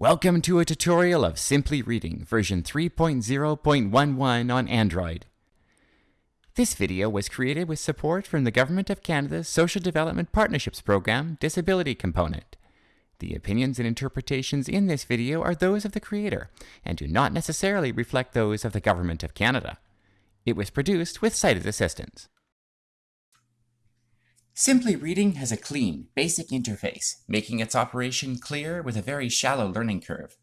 Welcome to a tutorial of Simply Reading version 3.0.11 on Android. This video was created with support from the Government of Canada's Social Development Partnerships Program Disability Component. The opinions and interpretations in this video are those of the creator and do not necessarily reflect those of the Government of Canada. It was produced with sighted assistance. Simply Reading has a clean, basic interface, making its operation clear with a very shallow learning curve.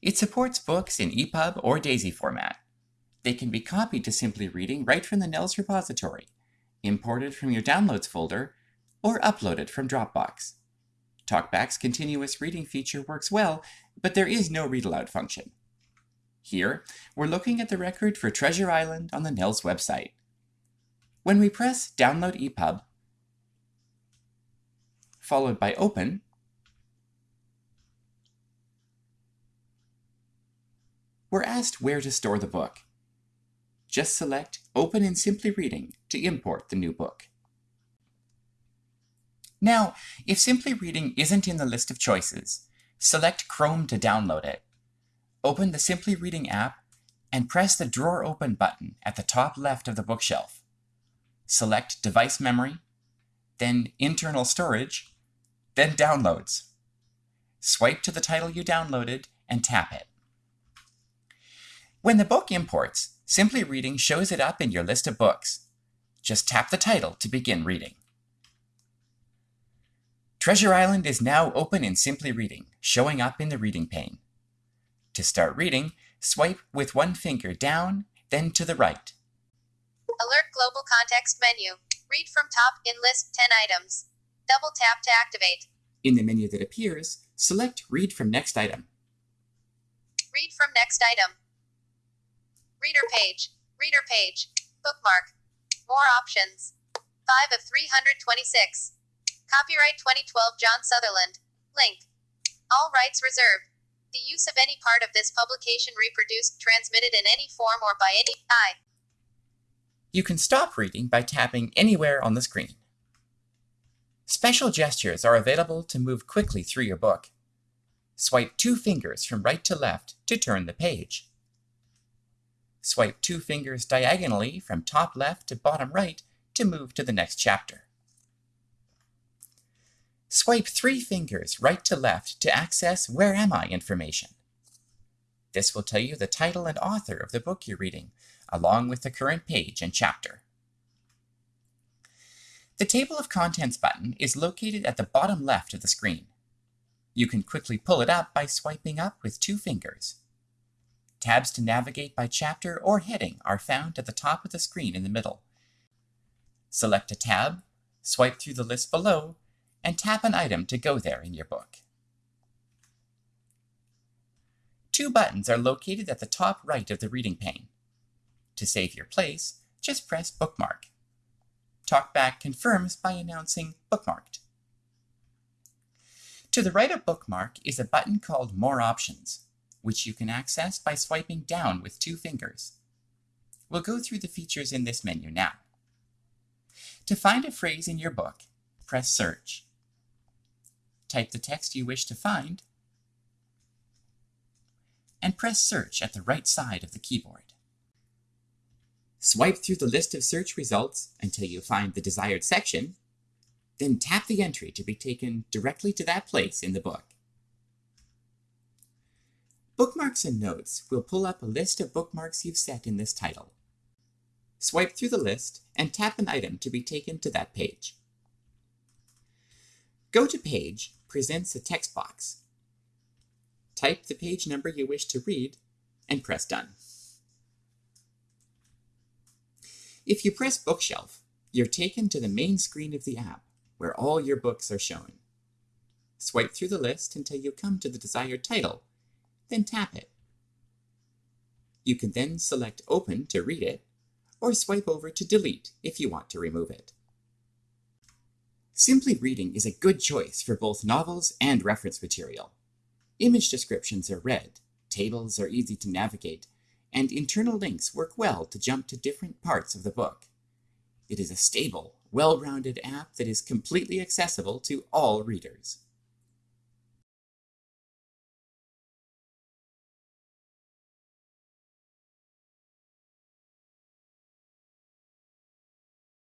It supports books in EPUB or DAISY format. They can be copied to Simply Reading right from the NELS repository, imported from your Downloads folder, or uploaded from Dropbox. TalkBack's continuous reading feature works well, but there is no read aloud function. Here, we're looking at the record for Treasure Island on the NELS website. When we press Download EPUB, followed by open, we're asked where to store the book. Just select Open in Simply Reading to import the new book. Now, if Simply Reading isn't in the list of choices, select Chrome to download it. Open the Simply Reading app and press the Drawer Open button at the top left of the bookshelf. Select Device Memory, then Internal Storage, then Downloads. Swipe to the title you downloaded and tap it. When the book imports, Simply Reading shows it up in your list of books. Just tap the title to begin reading. Treasure Island is now open in Simply Reading, showing up in the reading pane. To start reading, swipe with one finger down, then to the right. Alert Global Context menu. Read from top in list 10 items. Double tap to activate. In the menu that appears, select Read from Next Item. Read from next item. Reader page. Reader page. Bookmark. More options. 5 of 326. Copyright 2012 John Sutherland. Link. All rights reserved. The use of any part of this publication reproduced, transmitted in any form or by any I. You can stop reading by tapping anywhere on the screen. Special gestures are available to move quickly through your book. Swipe two fingers from right to left to turn the page. Swipe two fingers diagonally from top left to bottom right to move to the next chapter. Swipe three fingers right to left to access Where Am I information. This will tell you the title and author of the book you're reading, along with the current page and chapter. The Table of Contents button is located at the bottom left of the screen. You can quickly pull it up by swiping up with two fingers. Tabs to navigate by chapter or heading are found at the top of the screen in the middle. Select a tab, swipe through the list below, and tap an item to go there in your book. Two buttons are located at the top right of the reading pane. To save your place, just press Bookmark. TalkBack confirms by announcing Bookmarked. To the right of Bookmark is a button called More Options, which you can access by swiping down with two fingers. We'll go through the features in this menu now. To find a phrase in your book, press Search. Type the text you wish to find, and press Search at the right side of the keyboard. Swipe through the list of search results until you find the desired section, then tap the entry to be taken directly to that place in the book. Bookmarks and Notes will pull up a list of bookmarks you've set in this title. Swipe through the list and tap an item to be taken to that page. Go to Page presents a text box. Type the page number you wish to read and press Done. If you press Bookshelf, you're taken to the main screen of the app, where all your books are shown. Swipe through the list until you come to the desired title, then tap it. You can then select Open to read it, or swipe over to Delete if you want to remove it. Simply Reading is a good choice for both novels and reference material. Image descriptions are read, tables are easy to navigate, and internal links work well to jump to different parts of the book. It is a stable, well-rounded app that is completely accessible to all readers.